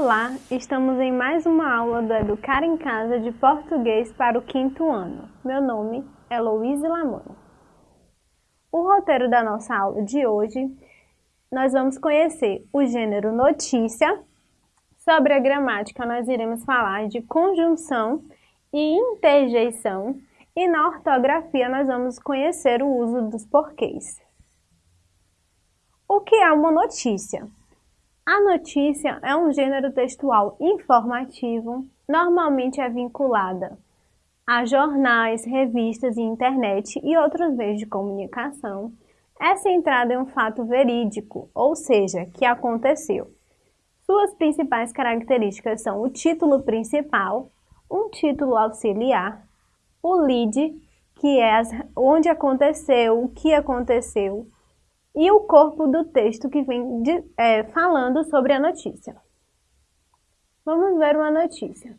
Olá, estamos em mais uma aula do Educar em Casa de Português para o quinto ano. Meu nome é Louise Lamoni. O roteiro da nossa aula de hoje, nós vamos conhecer o gênero notícia. Sobre a gramática, nós iremos falar de conjunção e interjeição. E na ortografia, nós vamos conhecer o uso dos porquês. O que é uma notícia? A notícia é um gênero textual informativo, normalmente é vinculada a jornais, revistas e internet e outros meios de comunicação. É centrada em um fato verídico, ou seja, que aconteceu. Suas principais características são o título principal, um título auxiliar, o lead, que é onde aconteceu, o que aconteceu, e o corpo do texto que vem de, é, falando sobre a notícia. Vamos ver uma notícia.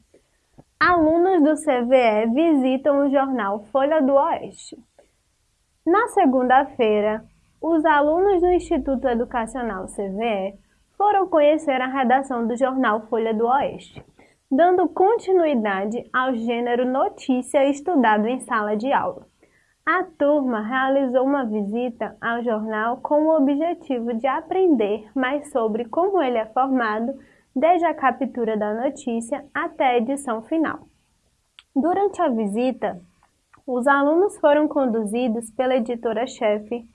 Alunos do CVE visitam o jornal Folha do Oeste. Na segunda-feira, os alunos do Instituto Educacional CVE foram conhecer a redação do jornal Folha do Oeste, dando continuidade ao gênero notícia estudado em sala de aula. A turma realizou uma visita ao jornal com o objetivo de aprender mais sobre como ele é formado, desde a captura da notícia até a edição final. Durante a visita, os alunos foram conduzidos pela editora-chefe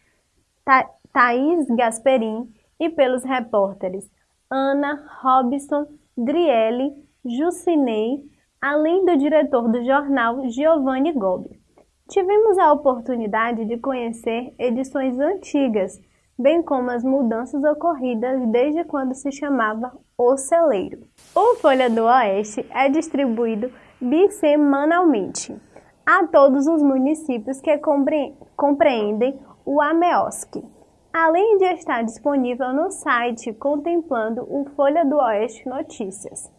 Tha Thaís Gasperin e pelos repórteres Ana, Robson, Driele, Jucinei, além do diretor do jornal Giovanni Gobi. Tivemos a oportunidade de conhecer edições antigas, bem como as mudanças ocorridas desde quando se chamava O Celeiro. O Folha do Oeste é distribuído bissemanalmente a todos os municípios que compreendem o AMEOSC, além de estar disponível no site contemplando o Folha do Oeste Notícias.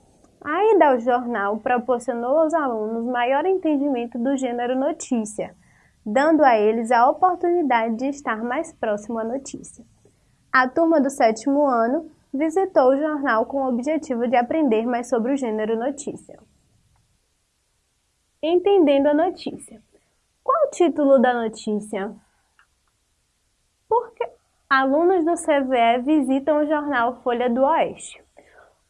A ida ao jornal proporcionou aos alunos maior entendimento do gênero notícia, dando a eles a oportunidade de estar mais próximo à notícia. A turma do sétimo ano visitou o jornal com o objetivo de aprender mais sobre o gênero notícia. Entendendo a notícia. Qual o título da notícia? Porque alunos do CVE visitam o jornal Folha do Oeste.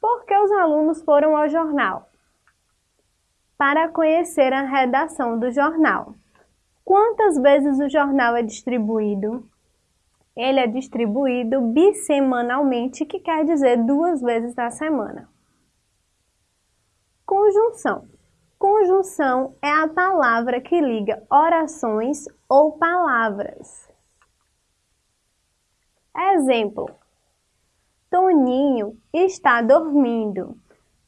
Por que os alunos foram ao jornal? Para conhecer a redação do jornal. Quantas vezes o jornal é distribuído? Ele é distribuído bissemanalmente, que quer dizer duas vezes na semana. Conjunção. Conjunção é a palavra que liga orações ou palavras. Exemplo: Toninho está dormindo.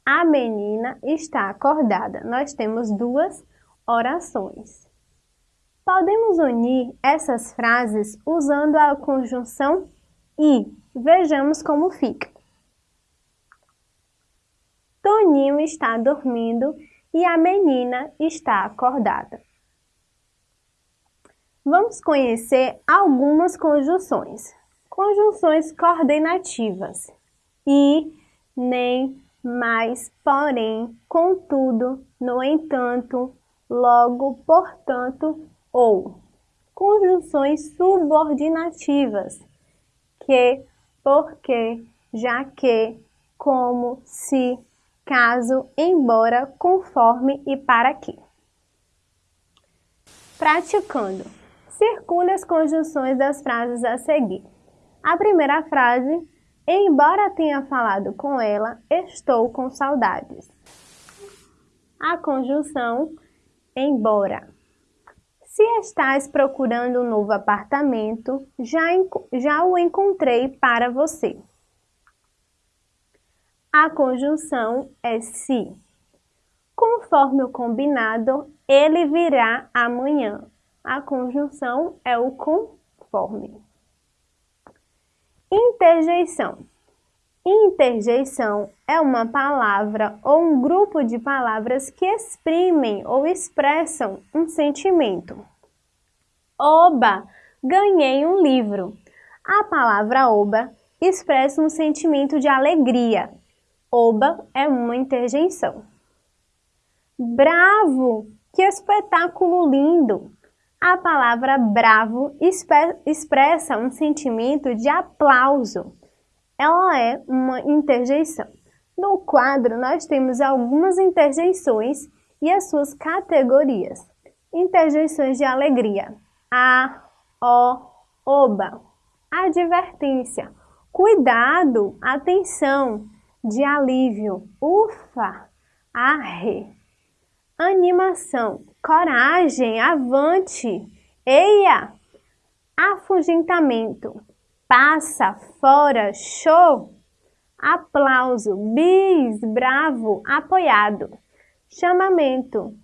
A menina está acordada. Nós temos duas orações. Podemos unir essas frases usando a conjunção e. Vejamos como fica. Toninho está dormindo e a menina está acordada. Vamos conhecer algumas conjunções. Conjunções coordenativas. E, nem, mais, porém, contudo, no entanto, logo, portanto, ou. Conjunções subordinativas. Que, porque, já que, como, se, caso, embora, conforme e para que. Praticando. Circule as conjunções das frases a seguir. A primeira frase, embora tenha falado com ela, estou com saudades. A conjunção embora. Se estás procurando um novo apartamento, já, já o encontrei para você. A conjunção é se. Conforme o combinado, ele virá amanhã. A conjunção é o conforme. Interjeição. Interjeição é uma palavra ou um grupo de palavras que exprimem ou expressam um sentimento. Oba! Ganhei um livro. A palavra oba expressa um sentimento de alegria. Oba é uma interjeição. Bravo! Que espetáculo lindo! A palavra bravo expressa um sentimento de aplauso. Ela é uma interjeição. No quadro, nós temos algumas interjeições e as suas categorias. Interjeições de alegria. A, o, oba. Advertência. Cuidado, atenção, de alívio. Ufa, arre. Animação. Coragem, avante. Eia. Afugentamento. Passa, fora, show. Aplauso. Bis, bravo, apoiado. Chamamento.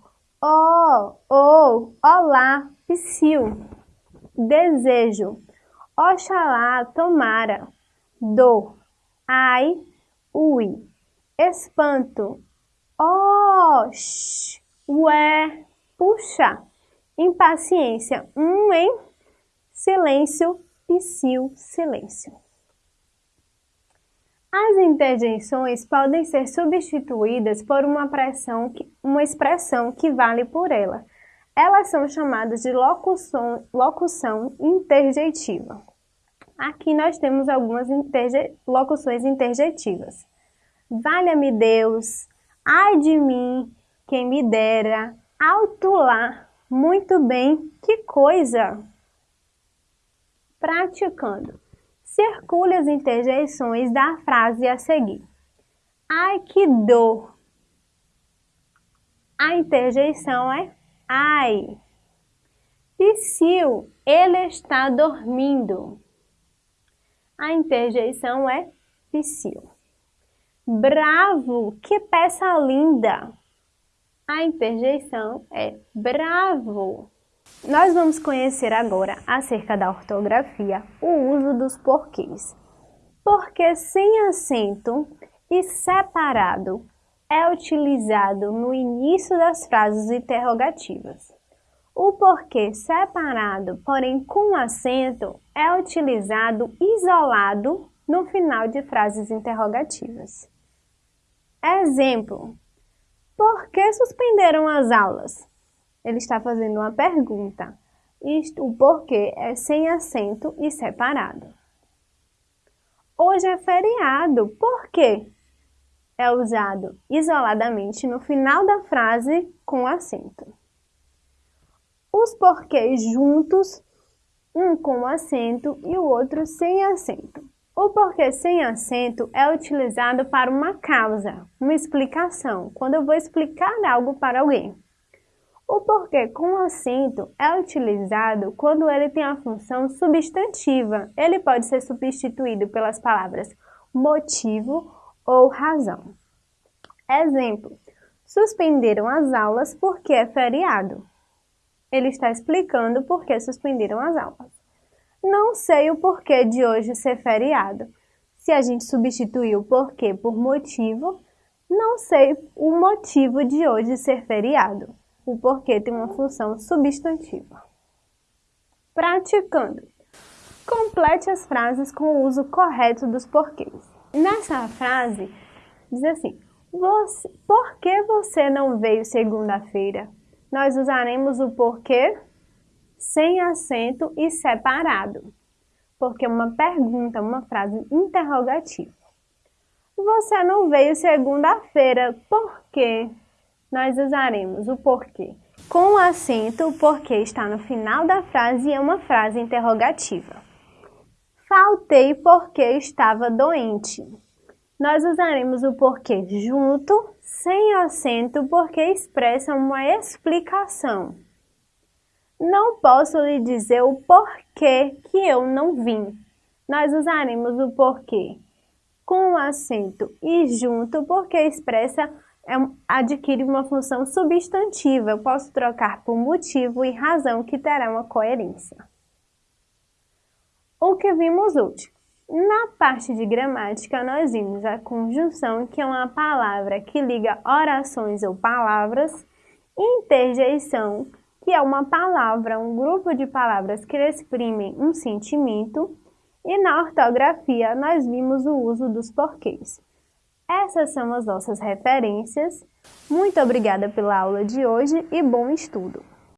Oh, oh, olá, psiu. Desejo. Oxalá, tomara. Dor. Ai, ui. Espanto. Oh, sh, ué, puxa. Impaciência. Um em silêncio, psiu, silêncio. As interjeições podem ser substituídas por uma, pressão que, uma expressão que vale por ela. Elas são chamadas de locução, locução interjeitiva. Aqui nós temos algumas interje, locuções interjetivas. Valha-me Deus, ai de mim, quem me dera, alto lá, muito bem, que coisa! Praticando. Circule as interjeições da frase a seguir. Ai, que dor! A interjeição é ai. Psiu, ele está dormindo. A interjeição é psiu. Bravo, que peça linda. A interjeição é bravo. Nós vamos conhecer agora, acerca da ortografia, o uso dos porquês. Porque sem acento e separado é utilizado no início das frases interrogativas. O porquê separado, porém com acento, é utilizado isolado no final de frases interrogativas. Exemplo: Por que suspenderam as aulas? ele está fazendo uma pergunta. Isto, o porquê é sem acento e separado. Hoje é feriado, por quê? É usado isoladamente no final da frase com acento. Os porquês juntos, um com acento e o outro sem acento. O porquê sem acento é utilizado para uma causa, uma explicação, quando eu vou explicar algo para alguém. O porquê com acento é utilizado quando ele tem a função substantiva. Ele pode ser substituído pelas palavras motivo ou razão. Exemplo: suspenderam as aulas porque é feriado. Ele está explicando por que suspenderam as aulas. Não sei o porquê de hoje ser feriado. Se a gente substituir o porquê por motivo, não sei o motivo de hoje ser feriado. O porquê tem uma função substantiva. Praticando. Complete as frases com o uso correto dos porquês. Nessa frase, diz assim, você, por que você não veio segunda-feira? Nós usaremos o porquê sem acento e separado, porque é uma pergunta, uma frase interrogativa. Você não veio segunda-feira, por quê? nós usaremos o porquê. Com o acento, o porquê está no final da frase e é uma frase interrogativa. Faltei porque estava doente. Nós usaremos o porquê junto, sem acento, porque expressa uma explicação. Não posso lhe dizer o porquê que eu não vim. Nós usaremos o porquê com acento e junto, porque expressa é, adquire uma função substantiva. Eu posso trocar por motivo e razão que terá uma coerência. O que vimos hoje? Na parte de gramática, nós vimos a conjunção, que é uma palavra que liga orações ou palavras, interjeição, que é uma palavra, um grupo de palavras que exprimem um sentimento, e na ortografia nós vimos o uso dos porquês. Essas são as nossas referências. Muito obrigada pela aula de hoje e bom estudo!